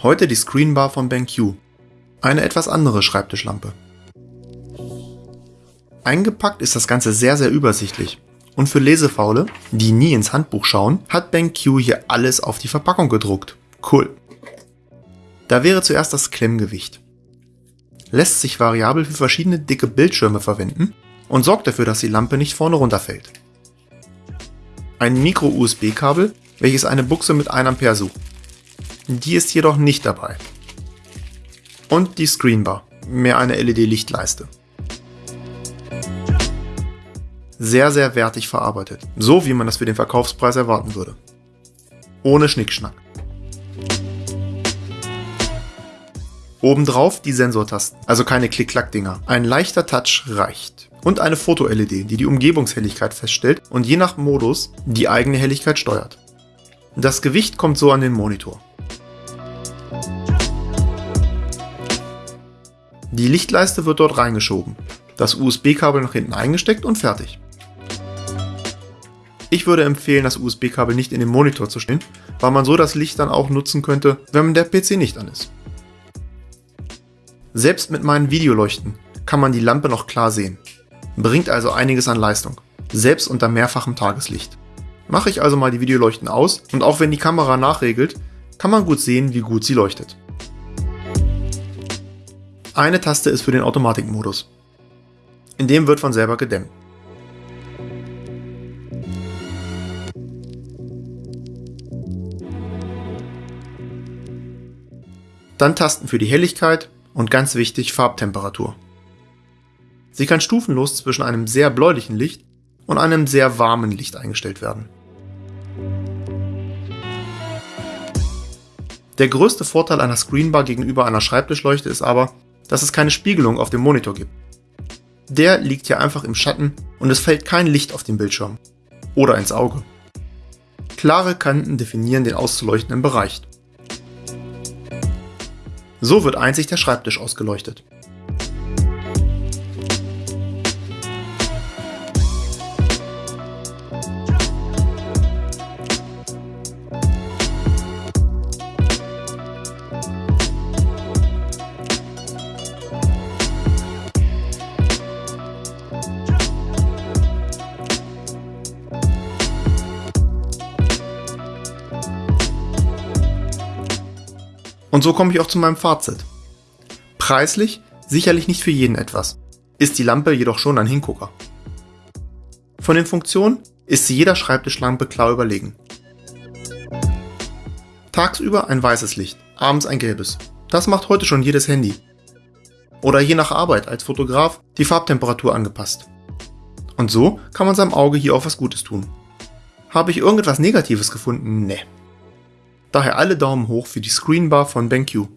Heute die Screenbar von BenQ. Eine etwas andere Schreibtischlampe. Eingepackt ist das Ganze sehr sehr übersichtlich. Und für Lesefaule, die nie ins Handbuch schauen, hat BenQ hier alles auf die Verpackung gedruckt. Cool. Da wäre zuerst das Klemmgewicht. Lässt sich variabel für verschiedene dicke Bildschirme verwenden und sorgt dafür, dass die Lampe nicht vorne runterfällt. Ein Micro-USB-Kabel, welches eine Buchse mit 1 Ampere sucht. Die ist jedoch nicht dabei. Und die Screenbar, mehr eine LED-Lichtleiste. Sehr, sehr wertig verarbeitet, so wie man das für den Verkaufspreis erwarten würde. Ohne Schnickschnack. Obendrauf die Sensortasten, also keine Klick-Klack-Dinger. Ein leichter Touch reicht. Und eine Foto-LED, die die Umgebungshelligkeit feststellt und je nach Modus die eigene Helligkeit steuert. Das Gewicht kommt so an den Monitor. Die Lichtleiste wird dort reingeschoben, das USB-Kabel nach hinten eingesteckt und fertig. Ich würde empfehlen, das USB-Kabel nicht in den Monitor zu stellen, weil man so das Licht dann auch nutzen könnte, wenn der PC nicht an ist. Selbst mit meinen Videoleuchten kann man die Lampe noch klar sehen, bringt also einiges an Leistung, selbst unter mehrfachem Tageslicht. Mache ich also mal die Videoleuchten aus und auch wenn die Kamera nachregelt, kann man gut sehen, wie gut sie leuchtet. Eine Taste ist für den Automatikmodus. In dem wird von selber gedämmt. Dann Tasten für die Helligkeit und ganz wichtig Farbtemperatur. Sie kann stufenlos zwischen einem sehr bläulichen Licht und einem sehr warmen Licht eingestellt werden. Der größte Vorteil einer Screenbar gegenüber einer Schreibtischleuchte ist aber, dass es keine Spiegelung auf dem Monitor gibt. Der liegt hier einfach im Schatten und es fällt kein Licht auf den Bildschirm oder ins Auge. Klare Kanten definieren den auszuleuchtenden Bereich. So wird einzig der Schreibtisch ausgeleuchtet. Und so komme ich auch zu meinem Fazit. Preislich sicherlich nicht für jeden etwas, ist die Lampe jedoch schon ein Hingucker. Von den Funktionen ist sie jeder Schreibtischlampe klar überlegen. Tagsüber ein weißes Licht, abends ein gelbes. Das macht heute schon jedes Handy. Oder je nach Arbeit als Fotograf die Farbtemperatur angepasst. Und so kann man seinem Auge hier auch was Gutes tun. Habe ich irgendetwas Negatives gefunden? Ne. Daher alle Daumen hoch für die Screenbar von BenQ.